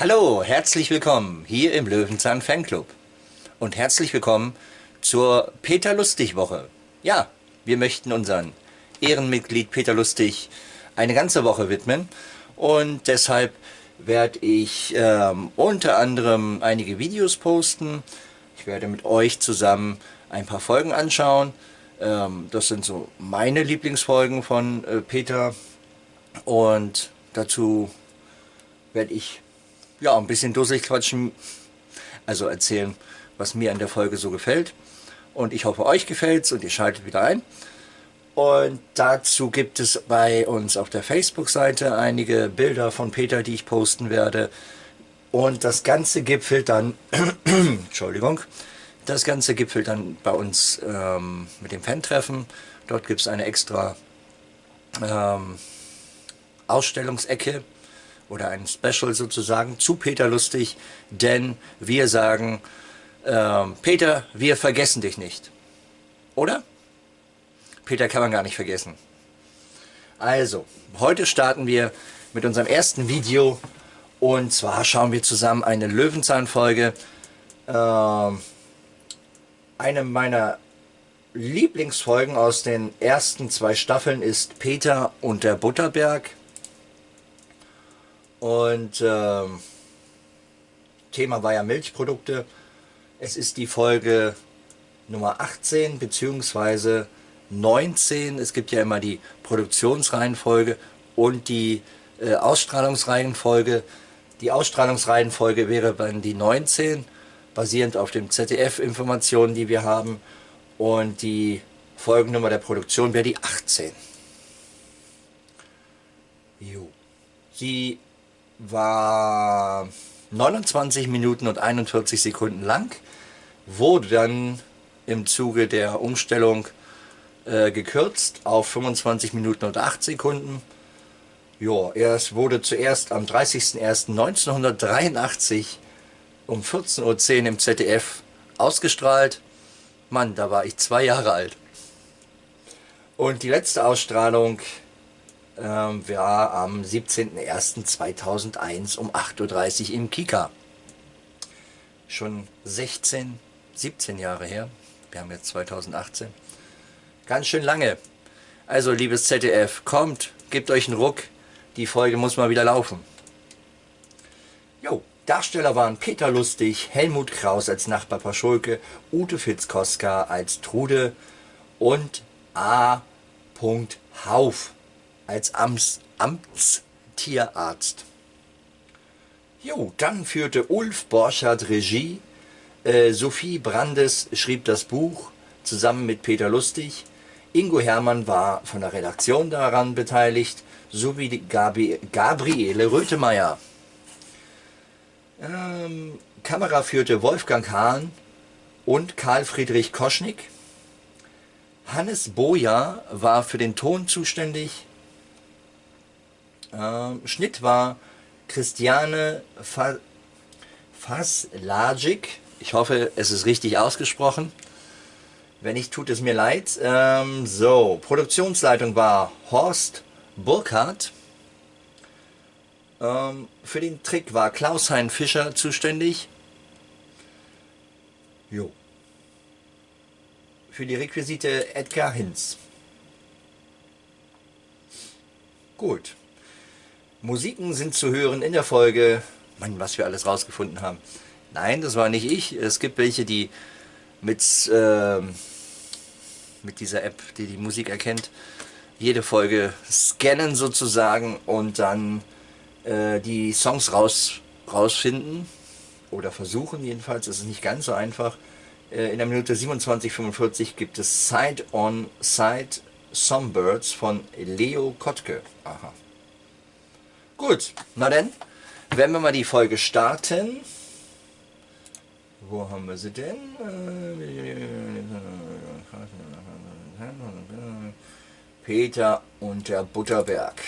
Hallo, herzlich willkommen hier im Löwenzahn Fanclub und herzlich willkommen zur Peter Lustig Woche. Ja, wir möchten unseren Ehrenmitglied Peter Lustig eine ganze Woche widmen und deshalb werde ich ähm, unter anderem einige Videos posten. Ich werde mit euch zusammen ein paar Folgen anschauen. Ähm, das sind so meine Lieblingsfolgen von äh, Peter und dazu werde ich ja ein bisschen dusselig quatschen, also erzählen, was mir an der Folge so gefällt. Und ich hoffe, euch gefällt's und ihr schaltet wieder ein. Und dazu gibt es bei uns auf der Facebook-Seite einige Bilder von Peter, die ich posten werde. Und das Ganze gipfelt dann, Entschuldigung, das Ganze gipfelt dann bei uns ähm, mit dem Fan-Treffen. Dort gibt es eine extra ähm, Ausstellungsecke oder ein Special sozusagen zu Peter Lustig, denn wir sagen, ähm, Peter, wir vergessen dich nicht. Oder? Peter kann man gar nicht vergessen. Also, heute starten wir mit unserem ersten Video und zwar schauen wir zusammen eine Löwenzahn-Folge. Ähm, eine meiner Lieblingsfolgen aus den ersten zwei Staffeln ist Peter und der Butterberg. Und ähm, Thema war ja Milchprodukte. Es ist die Folge Nummer 18 bzw. 19. Es gibt ja immer die Produktionsreihenfolge und die äh, Ausstrahlungsreihenfolge. Die Ausstrahlungsreihenfolge wäre dann die 19, basierend auf den ZDF-Informationen, die wir haben. Und die Folgennummer der Produktion wäre die 18. Jo. Sie war 29 Minuten und 41 Sekunden lang, wurde dann im Zuge der Umstellung äh, gekürzt auf 25 Minuten und 8 Sekunden. Ja, es wurde zuerst am 30.01.1983 um 14.10 Uhr im ZDF ausgestrahlt. Mann, da war ich zwei Jahre alt. Und die letzte Ausstrahlung war am 17.01.2001 um 8.30 Uhr im Kika. Schon 16, 17 Jahre her. Wir haben jetzt 2018. Ganz schön lange. Also, liebes ZDF, kommt, gebt euch einen Ruck. Die Folge muss mal wieder laufen. Jo, Darsteller waren Peter Lustig, Helmut Kraus als Nachbar Paschulke, Ute Fitzkoska als Trude und A. Hauf als Amts, Amtstierarzt. Jo, dann führte Ulf Borchardt Regie, äh, Sophie Brandes schrieb das Buch zusammen mit Peter Lustig, Ingo Hermann war von der Redaktion daran beteiligt, sowie Gabi, Gabriele Rötemeyer. Ähm, Kamera führte Wolfgang Hahn und Karl Friedrich Koschnick. Hannes Boja war für den Ton zuständig, ähm, Schnitt war Christiane Faslagic. Ich hoffe, es ist richtig ausgesprochen. Wenn nicht, tut es mir leid. Ähm, so, Produktionsleitung war Horst Burkhardt. Ähm, für den Trick war Klaus-Hein Fischer zuständig. Jo. Für die Requisite Edgar Hinz. Gut. Musiken sind zu hören in der Folge, Mann, was wir alles rausgefunden haben. Nein, das war nicht ich. Es gibt welche, die mit, äh, mit dieser App, die die Musik erkennt, jede Folge scannen sozusagen und dann äh, die Songs raus, rausfinden oder versuchen jedenfalls. Es ist nicht ganz so einfach. Äh, in der Minute 27,45 gibt es Side on Side Songbirds von Leo Kottke. Aha. Gut, na denn, werden wir mal die Folge starten. Wo haben wir sie denn? Peter und der Butterberg.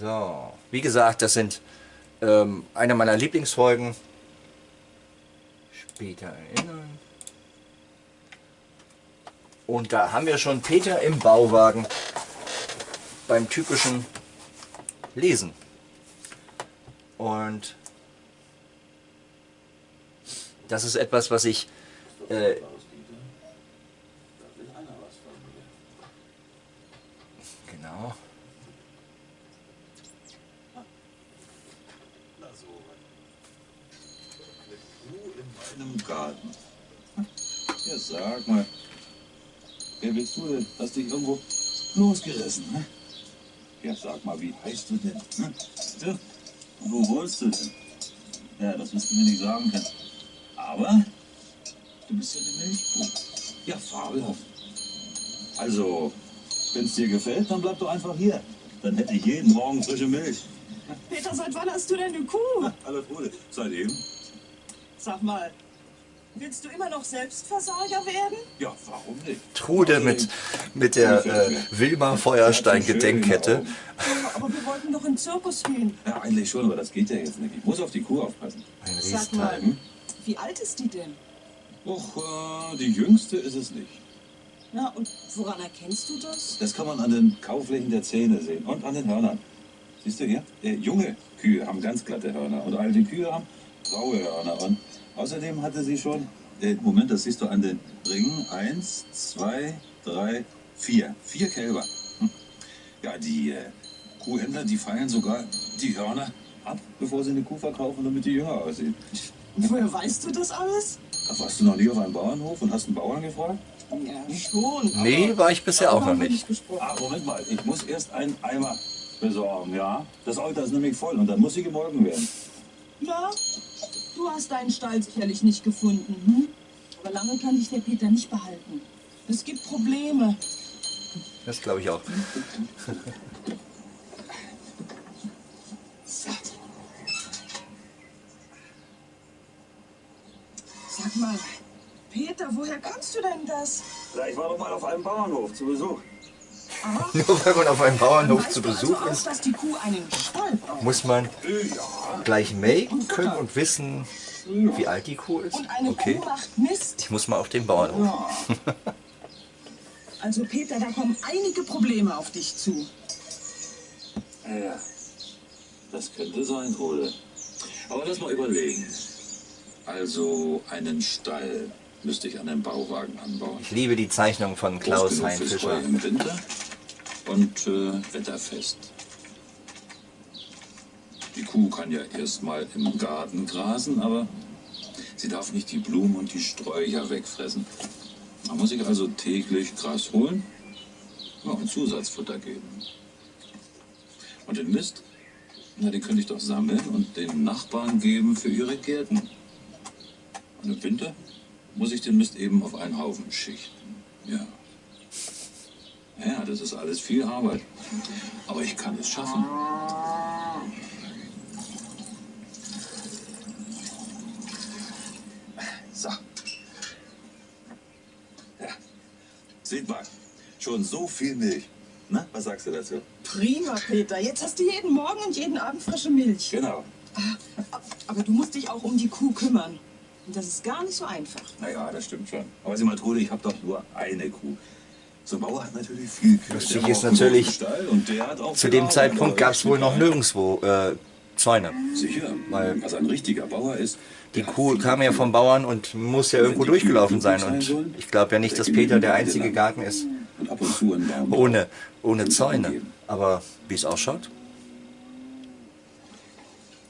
So, wie gesagt, das sind ähm, eine meiner Lieblingsfolgen. Später erinnern. Und da haben wir schon Peter im Bauwagen beim typischen Lesen. Und das ist etwas, was ich äh, genau. einem Garten. Ja, sag mal. Wer bist du denn? Hast dich irgendwo losgerissen, ne? Ja, sag mal, wie heißt du denn? Ne? Du, wo wohnst du denn? Ja, das wirst du mir nicht sagen können. Aber du bist ja eine Milchkuh. Ja, fabelhaft. Also, wenn es dir gefällt, dann bleib doch einfach hier. Dann hätte ich jeden Morgen frische Milch. Peter, seit wann hast du denn eine Kuh? Hallo Trude. Seitdem? Sag mal, willst du immer noch Selbstversorger werden? Ja, warum nicht? Trude mit, mit der äh, Wilma Feuerstein Gedenkkette. Ja, aber wir wollten doch in den Zirkus gehen. Ja, eigentlich schon, aber das geht ja jetzt nicht. Ich muss auf die Kuh aufpassen. Ein Sag mal, wie alt ist die denn? Och, äh, die jüngste ist es nicht. Ja, und woran erkennst du das? Das kann man an den Kauflächen der Zähne sehen und an den Hörnern. Siehst du hier? Äh, junge Kühe haben ganz glatte Hörner und alte Kühe haben graue Hörner. Und außerdem hatte sie schon, äh, Moment, das siehst du an den Ringen. Eins, zwei, drei, vier. Vier Kälber. Hm. Ja, die äh, Kuhhändler, die feiern sogar die Hörner ab, bevor sie eine Kuh verkaufen, damit die jünger aussieht. Woher weißt du das alles? Ach, warst du noch nie auf einem Bauernhof und hast einen Bauern gefragt? Ja, schon. Nee, war ich bisher auch noch nicht. gesprochen. Ah, Moment mal, ich muss erst einen Eimer besorgen, ja? Das Auto ist nämlich voll und dann muss sie gemolken werden. Ja, du hast deinen Stall sicherlich nicht gefunden. Hm? Aber lange kann dich der Peter nicht behalten. Es gibt Probleme. Das glaube ich auch. Sag mal, Peter, woher kannst du denn das? Ich war doch mal auf einem Bauernhof zu Besuch. Nur weil man auf einem Bauernhof zu Besuch ist, muss man gleich melken können und wissen, wie alt die Kuh ist. Und eine Okay. Kuh macht Mist. Ich muss mal auf den Bauernhof. Also Peter, da kommen einige Probleme auf dich zu. ja. Das könnte sein, Trude. Aber lass mal überlegen. Also einen Stall müsste ich an den Bauwagen anbauen. Ich liebe die Zeichnung von Klaus Groß genug Hein fürs Fischer. Heu im Winter und äh, wetterfest. Die Kuh kann ja erstmal im Garten grasen, aber sie darf nicht die Blumen und die Sträucher wegfressen. Man muss sich also täglich Gras holen ja, und Zusatzfutter geben. Und den Mist, na, den könnte ich doch sammeln und den Nachbarn geben für ihre Gärten. Und im Winter muss ich den Mist eben auf einen Haufen schichten. Ja. Ja, das ist alles viel Arbeit. Aber ich kann es schaffen. So. Ja. Seht mal, schon so viel Milch. Na, was sagst du dazu? Prima, Peter. Jetzt hast du jeden Morgen und jeden Abend frische Milch. Genau. Aber du musst dich auch um die Kuh kümmern. Und das ist gar nicht so einfach. Naja, das stimmt schon. Aber sieh mal, Trude, ich habe doch nur eine Kuh. So Bauer hat natürlich viel Kühe. Lustig ist natürlich, Zu dem Zeitpunkt gab es wohl noch nirgendwo äh, Zäune. Sicher, Weil- was ein richtiger Bauer ist. Die Kuh kam ja vom Bauern und muss ja irgendwo durchgelaufen sein. Und ich glaube ja nicht, dass Peter der einzige Garten ist ohne, ohne Zäune. Aber wie es ausschaut,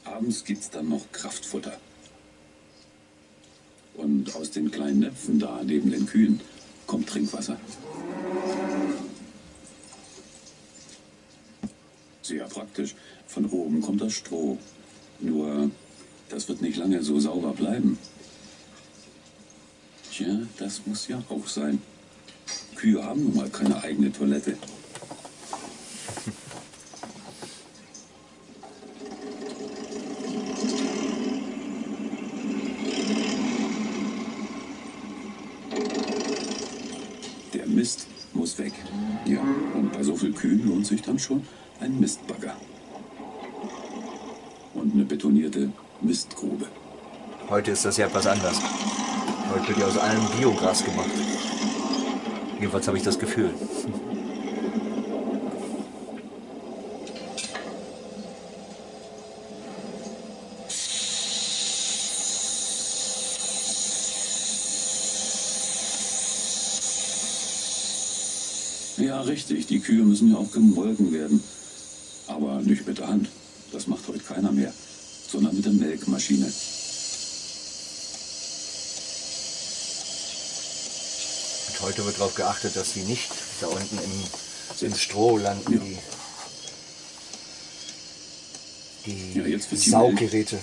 Abends gibt's dann noch Kraftfutter. Und aus den kleinen Näpfen da neben den Kühen kommt Trinkwasser. Sehr praktisch. Von oben kommt das Stroh. Nur, das wird nicht lange so sauber bleiben. Tja, das muss ja auch sein. Kühe haben nun mal keine eigene Toilette. Der Mist muss weg. Ja, und bei so viel Kühen lohnt sich dann schon ein Mistbagger. Und eine betonierte Mistgrube. Heute ist das ja etwas anders. Heute wird ja aus allem Biogras gemacht. Jedenfalls habe ich das Gefühl. Ja, richtig. Die Kühe müssen ja auch gemolken werden. Nicht mit der Hand. Das macht heute keiner mehr. Sondern mit der Melkmaschine. Und heute wird darauf geachtet, dass sie nicht da unten im, im Stroh landen, Ja. die, die Ja, jetzt wird die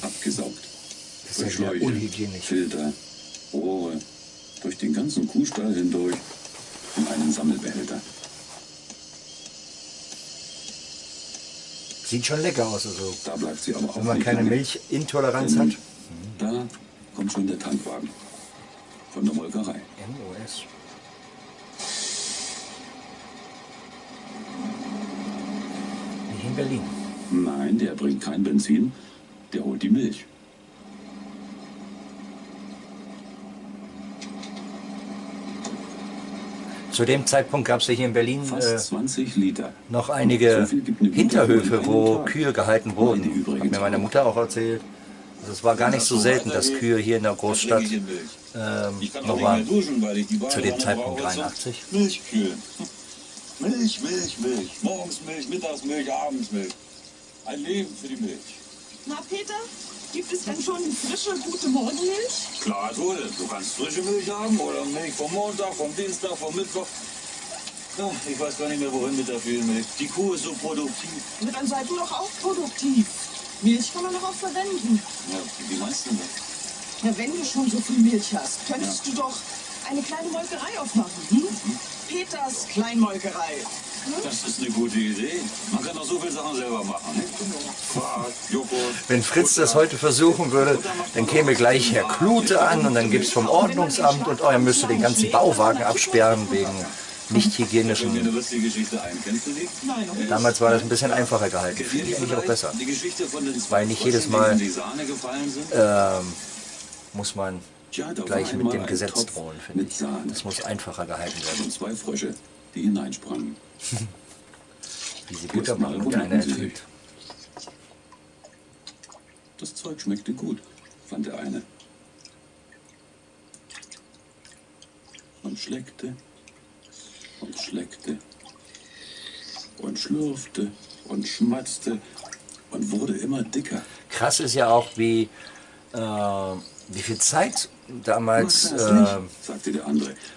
abgesaugt. Das ist ja unhygienisch. Filter, Rohre, durch den ganzen Kuhstall hindurch in einen Sammelbehälter. Sieht schon lecker aus. Also, Da bleibt sie aber auch wenn man keine. Milchintoleranz hat. Da kommt schon der Tankwagen von der Molkerei. MOS. Nicht in Berlin. Nein, der bringt kein Benzin, der holt die Milch. Zu dem Zeitpunkt gab es ja hier in Berlin Fast äh, 20 Liter. noch einige Hinterhöfe, wo. Kühe gehalten wurden. übrigens Hat mir meine. Mutter auch erzählt. Also es war gar nicht so selten, dass Kühe hier in der Großstadt ähm, noch waren. Zu dem Zeitpunkt brauche zum 83. Milchkühlen. Milch, Milch, Milch. Morgens Milch, mittags Milch, abends Milch. Ein Leben für die Milch. Na, Peter, gibt es denn schon frische, gute Morgenmilch? Klar, wohl. Du kannst frische Milch haben oder Milch vom Montag, vom Dienstag, vom Mittwoch. Ach, ich weiß gar nicht mehr, wohin mit der vielen Milch. Die Kuh ist so produktiv. Na, dann seid du doch auch produktiv. Milch kann man doch auch verwenden. Ja, wie meinst du das? Ja, wenn du schon so viel Milch hast, könntest du doch eine kleine Molkerei aufmachen. Hm? Peters Kleinmolkerei. Das ist eine gute Idee. Man kann doch so viele Sachen selber machen. Ne? Quark, Joghurt. Wenn Fritz das heute versuchen würde, dann käme gleich Herr Klute an und dann gibt es vom Ordnungsamt und oh, er müsste den ganzen Bauwagen absperren wegen nicht hygienischen. Damals war das ein bisschen einfacher gehalten. Finde ich auch besser. Weil nicht jedes Mal-. Ähm, muss man gleich mit dem Gesetz drohen, finde ich. Das muss einfacher gehalten werden. Zwei Frösche, die hineinsprangen. Wie sie Butter machen und sie ertrinkt. Das Zeug schmeckte gut, fand der eine. Und schleckte und schleckte und schlürfte und schmatzte und wurde immer dicker. Krass ist ja auch, wie, äh, wie viel Zeit damals äh,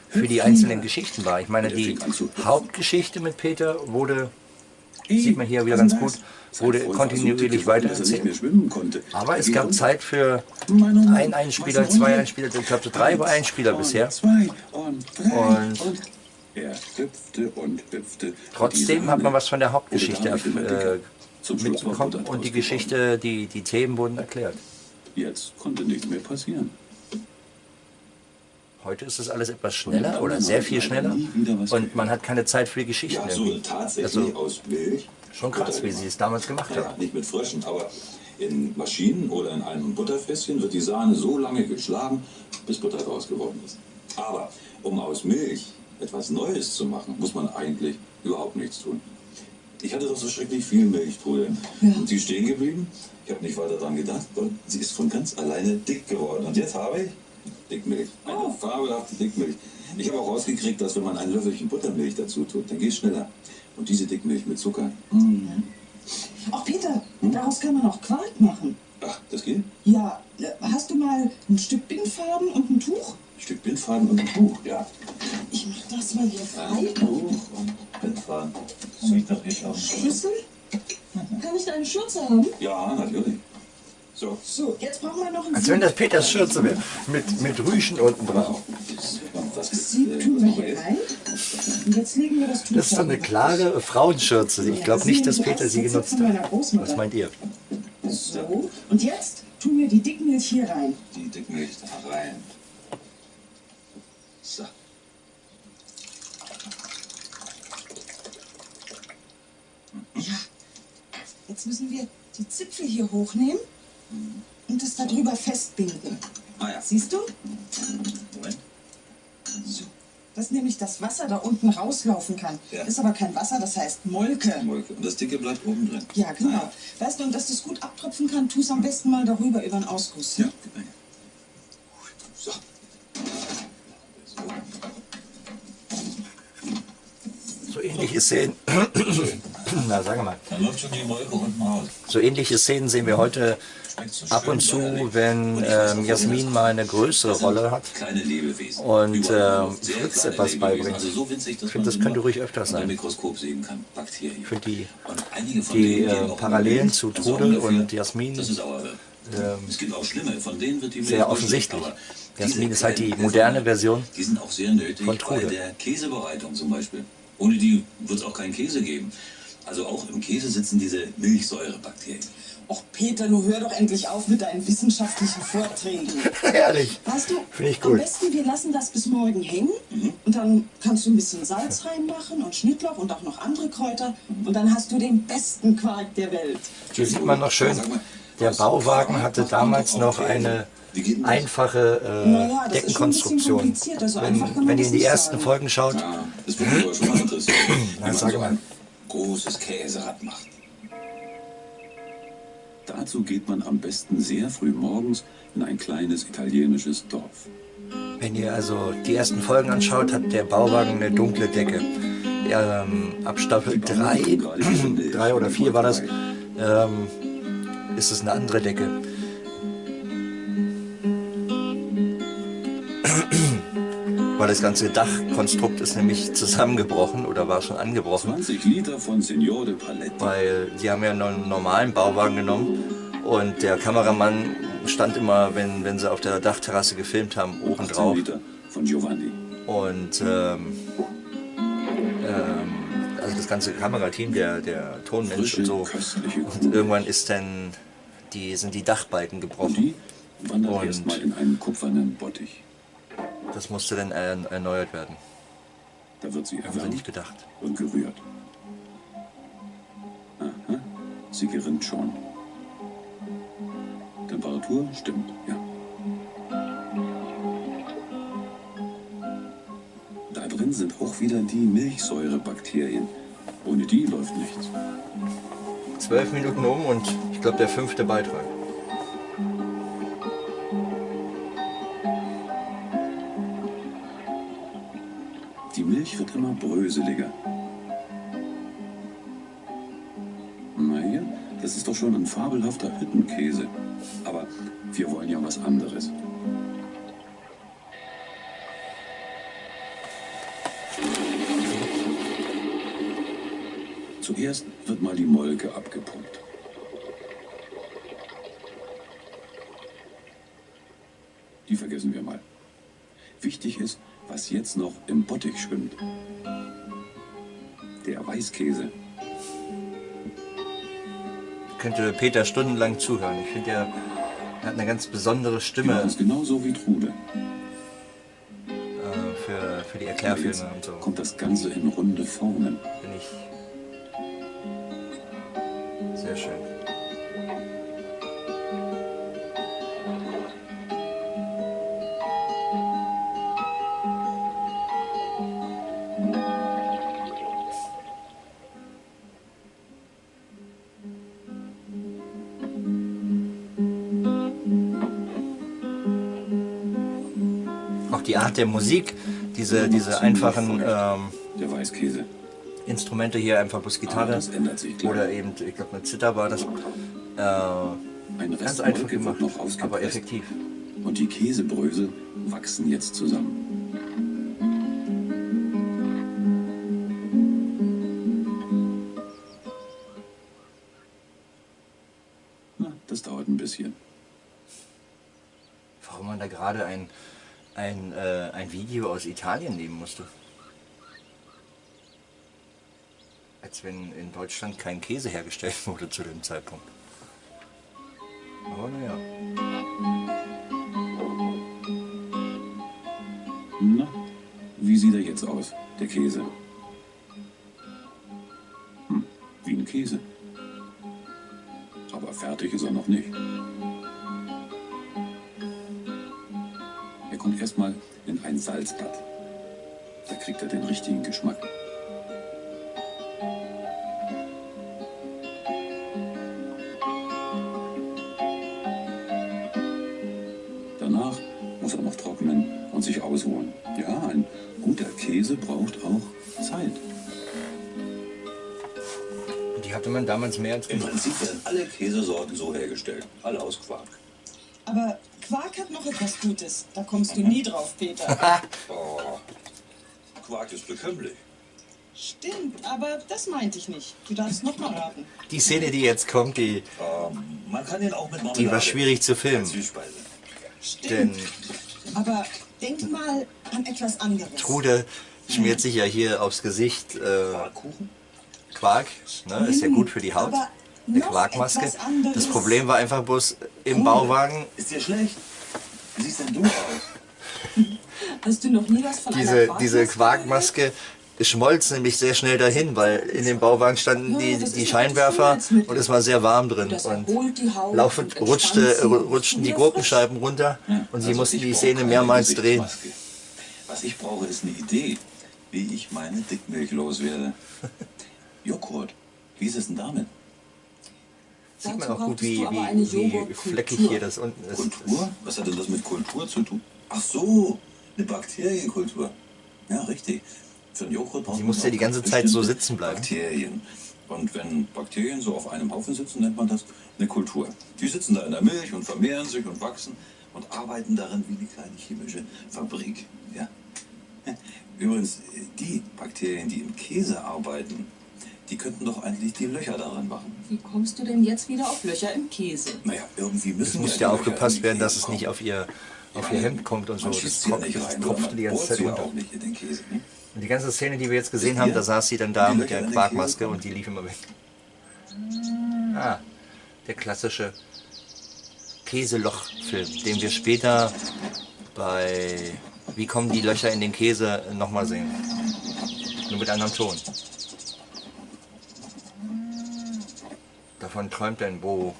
für die einzelnen. Geschichten war. Ich meine, die. Hauptgeschichte mit Peter wurde, sieht man hier wieder ganz gut, wurde war kontinuierlich er weitererzählt. Aber Er es gab. Zeit für ein Einspieler, zwei. Einspieler, ich glaube drei Eins Einspieler bisher. Und er Trotzdem hat man was von der Hauptgeschichte äh, war mitbekommen und die Geschichte, die, die Themen wurden erklärt. Jetzt konnte nichts mehr passieren. Heute ist es alles etwas schneller Und oder sehr viel schneller und man hat keine Zeit für die Geschichten. Ja, so irgendwie. tatsächlich Also aus Milch. schon krass, wie sie es damals gemacht haben. nicht mit Fröschen, aber in Maschinen oder in einem Butterfässchen wird die Sahne so lange geschlagen, bis Butter draus geworden ist. Aber um aus Milch etwas Neues zu machen, muss man eigentlich überhaupt nichts tun. Ich hatte doch so schrecklich viel Milchbrühe. Und sie ist stehen geblieben. Ich habe nicht weiter daran gedacht. Und sie ist von ganz alleine dick geworden. Und jetzt habe ich Dickmilch. Eine fabelhafte Dickmilch. Ich habe auch rausgekriegt, dass wenn man ein Löffelchen Buttermilch dazu tut, dann geht es schneller. Und diese Dickmilch mit Zucker, Auch Peter, daraus kann man auch Quark machen. ach, das geht? Ja, hast du mal ein Stück Bindfaden und ein Tuch? Ein Stück Bindfaden und ein Buch, ja. Ich mach das mal hier Ein frei. Buch und Bindfaden. Sieht doch nicht aus. Schlüssel? Kann ich deine Schürze haben? Ja, natürlich. So. So, jetzt brauchen wir noch ein Als wenn das Peters Schürze wäre, mit, mit Rüschen unten drauf. Das ist, Sieb tun wir was hier jetzt? rein. Und jetzt legen wir das Tuch Das ist so eine klare Frauenschürze. Ich glaube nicht, dass Peter sie genutzt hat. Was meint ihr? So, und jetzt tun wir die Dickmilch hier rein. Die Dickmilch da rein. So. Ja. Jetzt müssen wir die Zipfel hier hochnehmen und das da drüber festbinden. Ah ja. Siehst du? Moment. So. Dass nämlich das Wasser da unten rauslaufen kann. Ja. Ist aber kein Wasser, das heißt Molke. Molke. Und das Dicke bleibt oben drin. Ja, genau. Weißt du, und dass das gut abtropfen kann, tu es am besten mal darüber über den Ausguss. Ja, gib mir her. So. So. So ähnliche Szenen. Na, wir mal. Dann läuft schon die Wolke unten raus. So ähnliche Szenen sehen wir heute ab und zu, wenn ähm, Jasmin mal eine größere Rolle hat. Und, ähm, Fritz etwas beibringt. Also Ich finde, das könnte ruhig öfter sein. Ich finde die, die äh, Parallelen zu sorgen Trudel und Jasmin es ähm, es gibt auch schlimme, von denen wird die Milch sehr offensichtlich. Jasmin ist halt die moderne Version Die sind auch sehr nötig von bei Trudel. der Käsebereitung zum Beispiel. Ohne die wird es auch keinen Käse geben. Also auch im Käse sitzen diese Milchsäurebakterien. Och, Peter, du hör doch endlich auf mit deinen wissenschaftlichen Vorträgen. Herrlich. Weißt du, Finde ich am gut. besten wir lassen das bis morgen hängen und dann kannst du ein bisschen Salz reinmachen und Schnittlauch und auch noch andere Kräuter und dann hast du den besten Quark der Welt. Hier sieht man noch schön, der Bauwagen hatte damals noch eine einfache äh, Naja, das ist schon ein bisschen Deckenkonstruktion. komplizierter, so einfach kann Wenn, man wenn ihr in die ersten sagen. Folgen schaut, Ja, das aber schon mal interessieren, wie man sag so mal. Großes Käserad macht. Dazu geht man am besten sehr früh morgens in ein kleines italienisches Dorf. wenn ihr also die ersten Folgen anschaut, hat der Bauwagen eine dunkle Decke. Ähm, ab Staffel 3, 3 oder 4 war das, ähm, ist es eine andere Decke. Weil das ganze Dachkonstrukt ist nämlich zusammengebrochen oder war schon angebrochen. 20 Liter von Signore Paletti. weil sie haben ja einen normalen Bauwagen genommen und der Kameramann stand immer, wenn, wenn sie auf der Dachterrasse gefilmt haben, oben 18 drauf. Liter von Giovanni. Und ähm, ähm, also das ganze Kamerateam, der, der Tonmensch Frische, und so. Und irgendwann ist dann die, sind die Dachbalken Und gebrochen. die wandert Und- erstmal in einen kupfernen Bottich. Das musste dann ern- erneuert werden. Da wird sie erwärmt nicht gedacht. und gerührt. Aha, sie gerinnt schon. Temperatur stimmt, ja. Da drin sind auch wieder die Milchsäurebakterien. Ohne die läuft nichts. Zwölf Minuten um und ich glaube der fünfte Beitrag. Immer bröseliger. Naja, das ist doch schon ein fabelhafter Hüttenkäse. Aber wir wollen ja was anderes. Zuerst wird mal die Molke abgepumpt. Der Weißkäse. Könnte Peter stundenlang zuhören. Ich finde, er hat eine ganz besondere Stimme machen es genauso wie Trude. äh, für, für die Aber jetzt Erklärfilme und so. kommt das Ganze in runde Formen. Bin ich sehr schön. Der Musik, diese, diese einfachen ähm. Instrumente hier, einfach bloß Gitarre oder eben, ich glaube, eine Zither war das. Äh, Ein ganz einfach gemacht, aber effektiv. Und die Käsebrösel wachsen jetzt zusammen. Na, das dauert ein bisschen. Warum man da gerade ein, ein, äh, ein Video aus Italien nehmen musste. Als wenn in Deutschland kein Käse hergestellt wurde zu dem Zeitpunkt. Aber naja. Na, wie sieht er jetzt aus, der Käse? Hm, wie ein Käse. Aber fertig ist er noch nicht. Er kommt erstmal in ein Salzbad. Da kriegt er den richtigen Geschmack. Danach muss er noch trocknen und sich ausruhen. Ja, ein guter Käse braucht auch Zeit. hatte man damals mehr als Im. Prinzip werden alle Käsesorten so hergestellt. Alle aus Quark. Noch etwas Gutes. Da kommst du nie drauf, Peter. Oh, Quark ist bekömmlich. Stimmt, aber das meinte ich nicht. Du darfst noch mal raten. Die Szene, die jetzt kommt, die, Ähm, man kann ihn auch mit Marmelade. die war schwierig zu filmen. Süßspeise. Denn Stimmt. Aber denk mal an etwas anderes. Trude schmiert sich ja hier aufs Gesicht äh, Quarkkuchen? Quark. Ne? Ist ja gut für die Haut. Aber Eine Quarkmaske. Das Problem war einfach bloß im Bauwagen Ist dir schlecht? Wie siehst denn du aus? Hast du noch nie was von einer diese, Quarkmaske diese Quarkmaske schmolz nämlich sehr schnell dahin, weil in dem Bauwagen standen Ja, die, die Scheinwerfer und es war sehr warm drin. Und laufend und rutschte, sie. rutschten die Gurkenscheiben runter und sie Also mussten die Szene mehrmals drehen. Was ich brauche, ist eine Idee, wie ich meine Dickmilch loswerde. Joghurt. Wie ist es denn damit? Sieht man auch gut, wie, wie, wie fleckig hier das unten ist. Kultur? Was hat denn das mit Kultur zu tun? Ach so, eine Bakterienkultur. Ja, richtig. Für einen Joghurt braucht Sie musste auch die ganze Zeit so sitzen bleiben. Bakterien. Und wenn Bakterien so auf einem Haufen sitzen, nennt man das eine Kultur. Die sitzen da in der Milch und vermehren sich und wachsen und arbeiten darin wie eine kleine chemische Fabrik. Ja? Übrigens, die Bakterien, die im Käse arbeiten, die könnten doch eigentlich die Löcher daran machen. Wie kommst du denn jetzt wieder auf Löcher im Käse? Naja, irgendwie müssen Es muss ja aufgepasst werden, dass es nicht auf ihr, auf ihr Hemd kommt und so. Das tropft, nicht das rein, tropft sondern die ganze Zeit runter. auch nicht in den Käse. Ne? Und die ganze Szene, die wir jetzt gesehen haben, da saß sie dann da Die mit der Quarkmaske und die lief immer weg. Ah, der klassische Käseloch-Film, den wir später bei Wie kommen die Löcher in den Käse nochmal sehen. Nur mit anderem Ton. Davon träumt denn, wo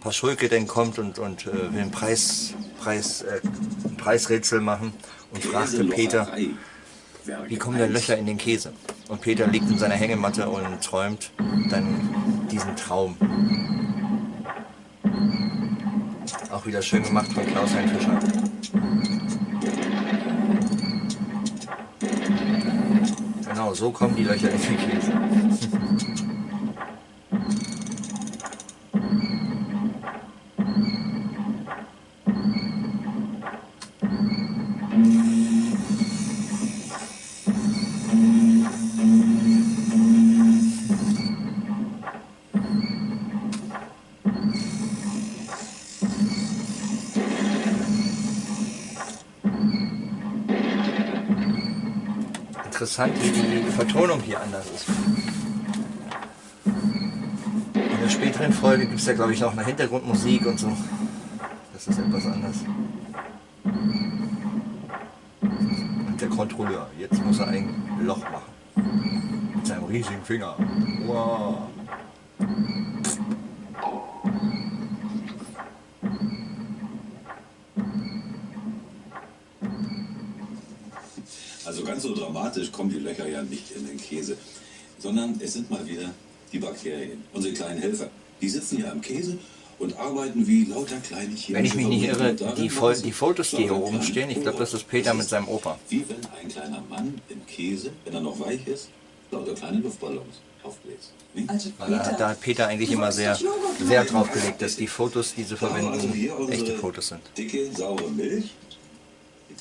Paschulke denn kommt und, und äh, will ein, Preis, Preis, äh, Preisrätsel machen und fragte Peter, wie kommen denn. Löcher in den Käse? Und Peter liegt in seiner Hängematte und träumt dann diesen Traum. Auch wieder schön gemacht von Klaus-Hein Fischer. Genau, so kommen die Löcher in den Käse. Wie die Vertonung hier anders ist. In der späteren Folge gibt es ja, glaube ich, noch eine Hintergrundmusik und so. Das ist etwas anders. Und der Kontrolleur, jetzt muss er ein Loch machen. Mit seinem riesigen Finger. Wow. Sondern es sind mal wieder die Bakterien, unsere kleinen Helfer. Die sitzen ja im Käse und arbeiten wie lauter kleine chemische Wenn ich mich nicht irre, die, Fol die Fotos, die hier oben stehen, ich glaube, das ist Peter mit seinem Opa. Wie wenn ein kleiner Mann im Käse, wenn er noch weich ist, lauter kleine Luftballons aufbläst. Also Da, da hat Peter eigentlich immer sehr, machen. drauf gelegt, dass die Fotos, die wir verwenden, also echte Fotos sind. Dicke, saure Milch.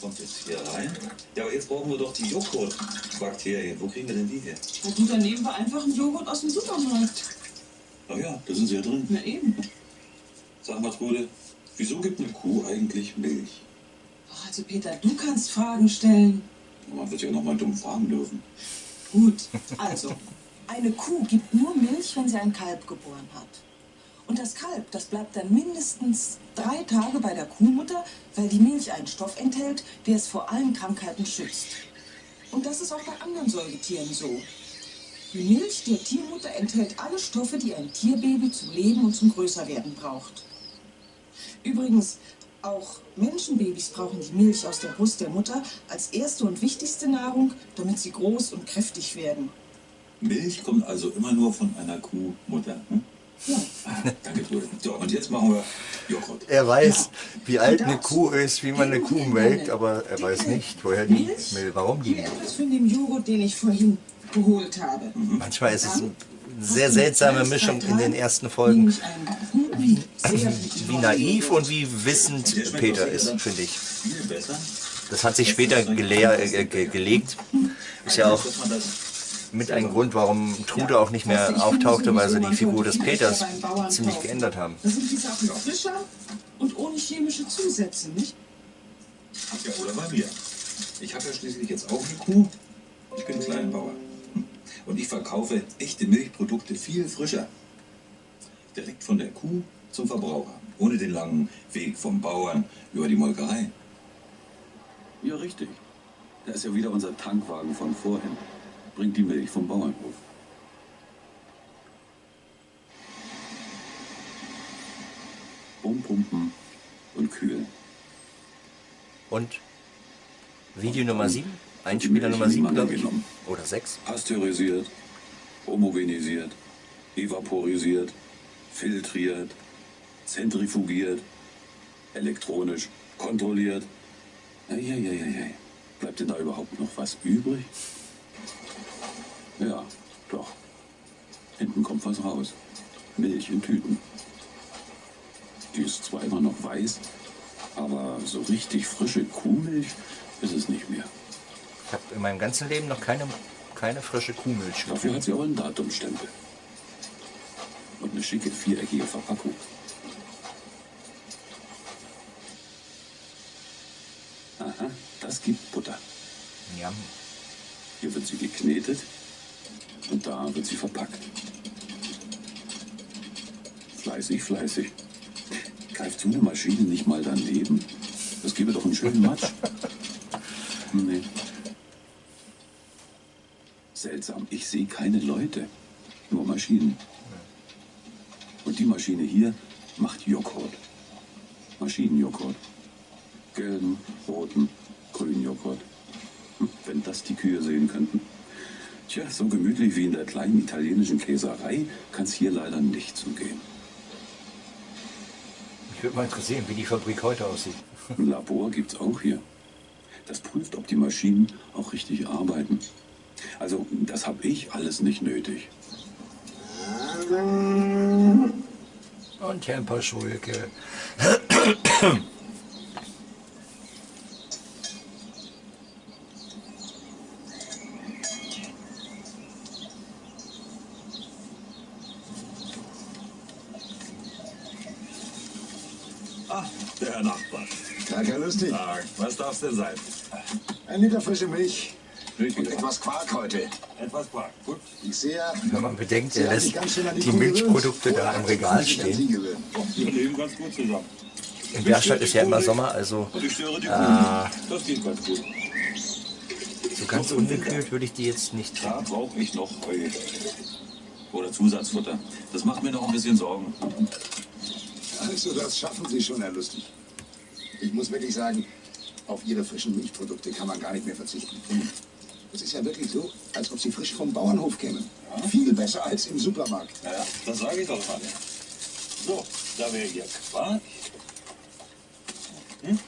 Kommt jetzt hier rein. Ja, aber jetzt brauchen wir doch die Joghurtbakterien. Wo kriegen wir denn die her? Na gut, dann nehmen wir einfach einen Joghurt aus dem Supermarkt. Ach ja, da sind sie ja drin. Na eben. Sag mal, Trude, wieso gibt eine Kuh eigentlich Milch? Ach, Also Peter, du kannst Fragen stellen. Man wird ja noch mal dumm fragen dürfen. Gut, also, eine Kuh gibt nur Milch, wenn sie ein Kalb geboren hat. Und das Kalb, das bleibt dann mindestens drei Tage bei der Kuhmutter, weil die Milch einen Stoff enthält, der es vor allen Krankheiten schützt. Und das ist auch bei anderen Säugetieren so. Die Milch der Tiermutter enthält alle Stoffe, die ein Tierbaby zum Leben und zum Größerwerden braucht. Übrigens, auch Menschenbabys brauchen die Milch aus der Brust der Mutter als erste und wichtigste Nahrung, damit sie groß und kräftig werden. Milch kommt also immer nur von einer Kuhmutter. Hm? Ja. Danke, Trude. So, und jetzt machen wir Joghurt. Er weiß, wie alt eine Kuh ist, wie man eine Kuh melkt, aber er weiß nicht, woher die Milch. Milch, warum die Hier etwas von dem Joghurt, den ich vorhin geholt habe. Manchmal ist es ein sehr seltsame Mischung in den ersten Folgen. Wie naiv und wie wissend Peter ist, finde ich. Das hat sich später gelehr, äh, ge gelegt. Ist ja auch mit ein Grund, warum Trude auch nicht mehr auftauchte, weil sie die Figur des Peters ziemlich geändert haben. Das sind die Sachen frischer und ohne chemische Zusätze, nicht? Ja, oder bei mir. Ich habe ja schließlich jetzt auch eine Kuh. Ich bin Kleinbauer. Und ich verkaufe echte Milchprodukte viel frischer. Direkt von der Kuh zum Verbraucher. Ohne den langen Weg vom Bauern über die Molkerei. Ja, richtig. Da ist ja wieder unser Tankwagen von vorhin. Bringt die Milch vom Bauernhof. Umpumpen und kühlen. Und Video Nummer 7, Einspieler Nummer 7, glaube ich. Oder 6. Pasteurisiert, homogenisiert, evaporisiert, filtriert, zentrifugiert, elektronisch kontrolliert. Eieieiei. Bleibt denn da überhaupt noch was übrig? Ja, doch. Hinten kommt was raus. Milch in Tüten. Die ist zwar immer noch weiß, aber so richtig frische Kuhmilch ist es nicht mehr. Ich habe in meinem ganzen Leben noch keine, keine frische Kuhmilch Dafür hat sie aber einen Datumstempel. Und eine schicke viereckige Verpackung. Aha, das gibt Butter. Ja, Hier wird sie geknetet und da wird sie verpackt. Fleißig, fleißig. Greift so eine Maschine nicht mal daneben? Das gäbe doch einen schönen Matsch. Nee. Seltsam, ich sehe keine Leute, nur Maschinen. Und die Maschine hier macht Joghurt. Maschinenjoghurt. Gelben, roten, grünen Joghurt. Hm, Wenn das die Kühe sehen könnten. Tja, so gemütlich wie in der kleinen italienischen Käserei kann es hier leider nicht zugehen. mich würde mal interessieren, wie die Fabrik heute aussieht. Ein Labor gibt's auch hier. Das prüft, ob die Maschinen auch richtig arbeiten. Also, das habe ich alles nicht nötig. Und Herrn Paschulke. Ah, der Herr Nachbar. Herr Lustig. Tag, was darf's denn sein? Ein Liter frische Milch und etwas Quark heute. Etwas Quark. Gut. Ich sehe, Wenn man bedenkt, er lässt die gewöhnt. Milchprodukte da im Regal stehen. Wir leben ganz gut zusammen. In Berstadt ist ja immer Sommer, also Und ich störe die Kuh. Ah. nicht. Das geht ganz gut. so ganz ungekühlt würde ich die jetzt nicht Da brauche ich noch Heu. Oder Zusatzfutter. Das macht mir noch ein bisschen Sorgen. Also, das schaffen Sie schon, Herr Lustig. Ich muss wirklich sagen, auf Ihre frischen Milchprodukte kann man gar nicht mehr verzichten. Es ist ja wirklich so, als ob Sie frisch vom Bauernhof kämen. Viel besser als im Supermarkt. Ja, ja, das sage ich doch mal. So, da wäre hier Quark. Hm?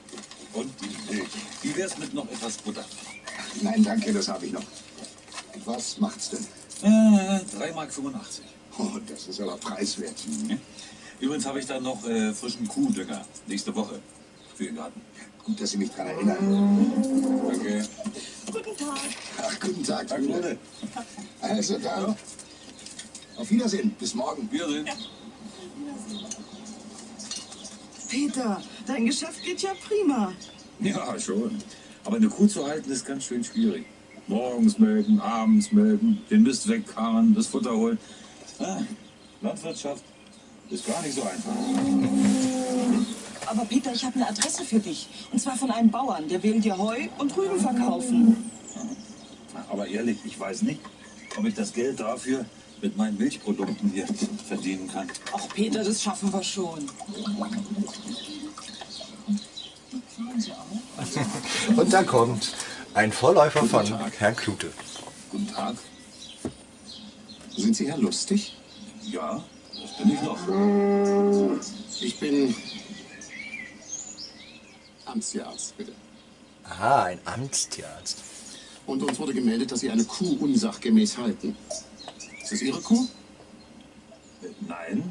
Und die Milch. Wie wär's mit noch etwas Butter? Nein, danke, das habe ich noch. Was macht's denn? Äh, 3,85 Mark. Oh, das ist aber preiswert. Übrigens habe ich dann noch äh, frischen Kuhdünger nächste Woche für den Garten. Gut, dass Sie mich daran erinnern. Danke. Guten Tag. Ach, guten Tag, Danke. Also dann, auf Wiedersehen. Bis morgen. Wiedersehen. Peter, dein Geschäft geht ja prima. Ja, schon. Aber eine Kuh zu halten ist ganz schön schwierig. Morgens melken, abends melken, den Mist wegkarren, das Futter holen. Ah, Landwirtschaft ist gar nicht so einfach. Aber Peter, ich habe eine Adresse für dich. Und zwar von einem Bauern, der will dir Heu und Rüben verkaufen. Aber ehrlich, ich weiß nicht, ob ich das Geld dafür mit meinen Milchprodukten hier verdienen kann. Ach Peter, das schaffen wir schon. Und da kommt ein Vorläufer von Herrn Klute. Guten Tag. Sind Sie Herr Lustig? Ja, das bin ich noch. Ich bin Amtstierarzt, bitte. Aha, ein Amtstierarzt. Und uns wurde gemeldet, dass Sie eine Kuh unsachgemäß halten. Ist das Ihre Kuh? Nein,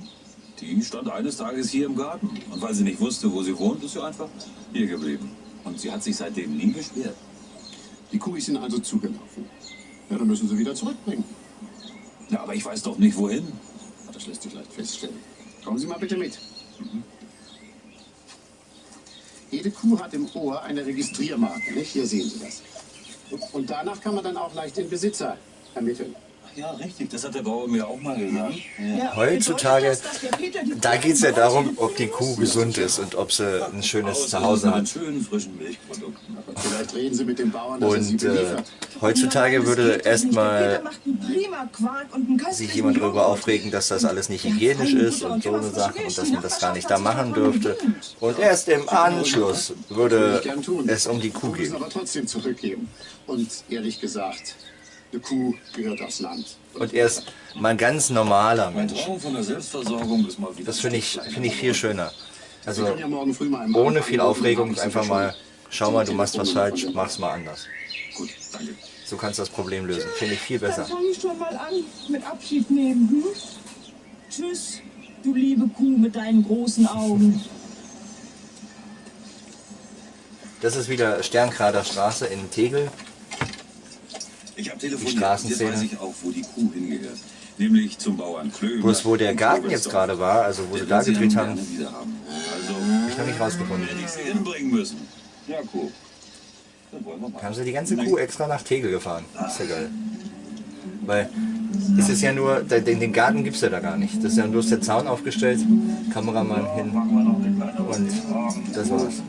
die stand eines Tages hier im Garten. Und weil sie nicht wusste, wo sie wohnt, ist sie einfach hier geblieben. Und sie hat sich seitdem nie beschwert. Die Kuh ist Ihnen also zugelaufen. Ja, dann müssen Sie wieder zurückbringen. Ja, aber ich weiß doch nicht, wohin. Das lässt sich leicht feststellen. Kommen Sie mal bitte mit. Mhm. Jede Kuh hat im Ohr eine Registriermarke. Nicht? Hier sehen Sie das. Und danach kann man dann auch leicht den Besitzer ermitteln. Ja, richtig, das hat der Bauer mir auch mal gesagt. Ja, Heutzutage, da geht es ja darum, ob die Kuh gesund ist und ob sie ein schönes Zuhause mit hat. schönen frischen Milchprodukten. Vielleicht reden Sie mit dem Bauern, dass er Sie Und äh, heutzutage würde erstmal sich jemand darüber aufregen, dass das alles nicht hygienisch ist und so eine Sache und dass man das gar nicht da machen dürfte. Und erst im Anschluss würde es um die Kuh gehen. Und ehrlich gesagt, eine Kuh gehört aufs Land. Und er ist mal ein ganz normaler Mensch. Das finde ich, finde ich viel schöner. Also ohne viel Aufregung, einfach mal, schau mal, du machst was falsch, mach's mal anders. Gut, danke. So kannst du das Problem lösen. Finde ich viel Dann besser. fange ich schon mal an mit Abschied nehmen. Hm? Tschüss, du liebe Kuh mit deinen großen Augen. Das ist wieder Sternkrader Straße in Tegel. Ich habe telefoniert. Straßenszene. Jetzt weiß ich auch, wo die Kuh hingehört. Nämlich zum Bauern Klöber. Bloß wo der Garten jetzt gerade war, also wo sie da gedreht haben, haben. Also, habe ich noch nicht rausgefunden. hätte ich sie hinbringen müssen. Ja. Dann mal. Haben sie die ganze Kuh extra nach Tegel gefahren. Ist ja geil. Weil es ist ja nur, den, den Garten gibt es ja da gar nicht. Das ist ja bloß der Zaun aufgestellt, Kameramann hin und das war's.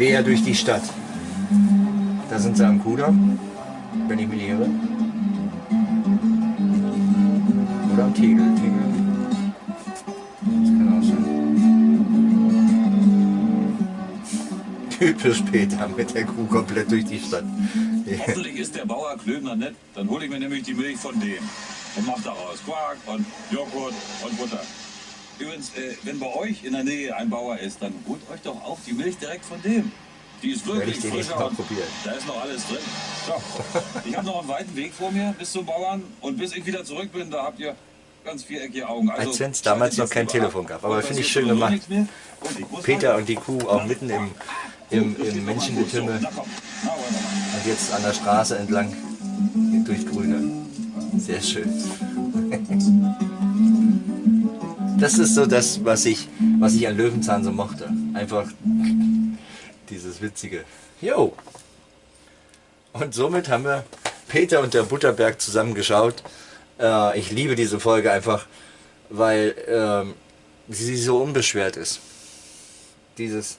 Quer durch die Stadt. Da sind sie am Kudamm, wenn ich mich nicht irre. Oder am Tegel. Tegel. Das kann auch sein. Typisch Peter mit der Kuh komplett durch die Stadt. Hoffentlich ist der Bauer Klöbner nett. Dann hole ich mir nämlich die Milch von dem. Und mach daraus Quark und Joghurt und Butter. Übrigens, äh, wenn bei euch in der Nähe ein Bauer ist, dann holt euch doch auch die Milch direkt von dem. Die ist wirklich ich frischer und probieren. da ist noch alles drin. So, ich habe noch einen weiten Weg vor mir bis zum Bauern und bis ich wieder zurück bin, da habt ihr ganz viereckige Augen. Also, Als wenn's damals noch kein Telefon ab. gab. Aber finde ich schön gemacht. Und Peter und die Kuh auch mitten im, im, im Menschengetümmel und jetzt an der Straße entlang durch Grüne. Sehr schön. Das ist so das, was ich, was ich an Löwenzahn so mochte. Einfach dieses Witzige. Jo. Und somit haben wir Peter und der Butterberg zusammengeschaut. Äh, ich liebe diese Folge einfach, weil ähm, sie so unbeschwert ist. Dieses,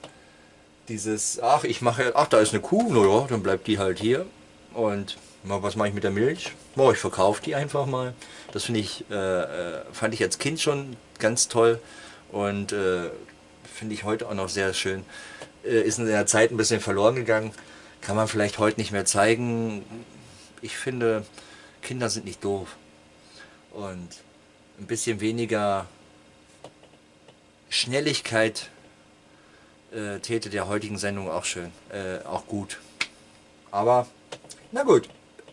dieses, ach, ich mache, ach, da ist eine Kuh, naja, dann bleibt die halt hier. Und was mache ich mit der Milch? Oh, ich verkaufe die einfach mal. Das finde ich, äh, äh, fand ich als Kind schon ganz toll und äh, finde ich heute auch noch sehr schön. Äh, ist in der Zeit ein bisschen verloren gegangen. Kann man vielleicht heute nicht mehr zeigen. Ich finde, Kinder sind nicht doof. Und ein bisschen weniger Schnelligkeit äh, täte der heutigen Sendung auch schön, äh, auch gut. Aber na gut,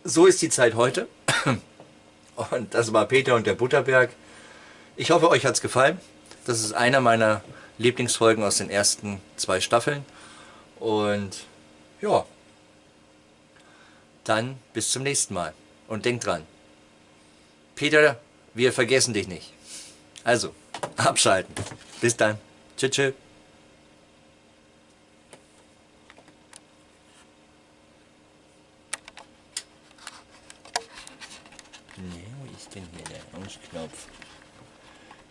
so ist die Zeit heute. Und das war Peter und der Butterberg. Ich hoffe, euch hat es gefallen. Das ist einer meiner Lieblingsfolgen aus den ersten zwei Staffeln. Und ja, dann bis zum nächsten Mal. Und denkt dran, Peter, wir vergessen dich nicht. Also, abschalten. Bis dann. Tschüss. tschüss. Ausknopf?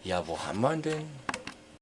Ja, wo haben wir denn?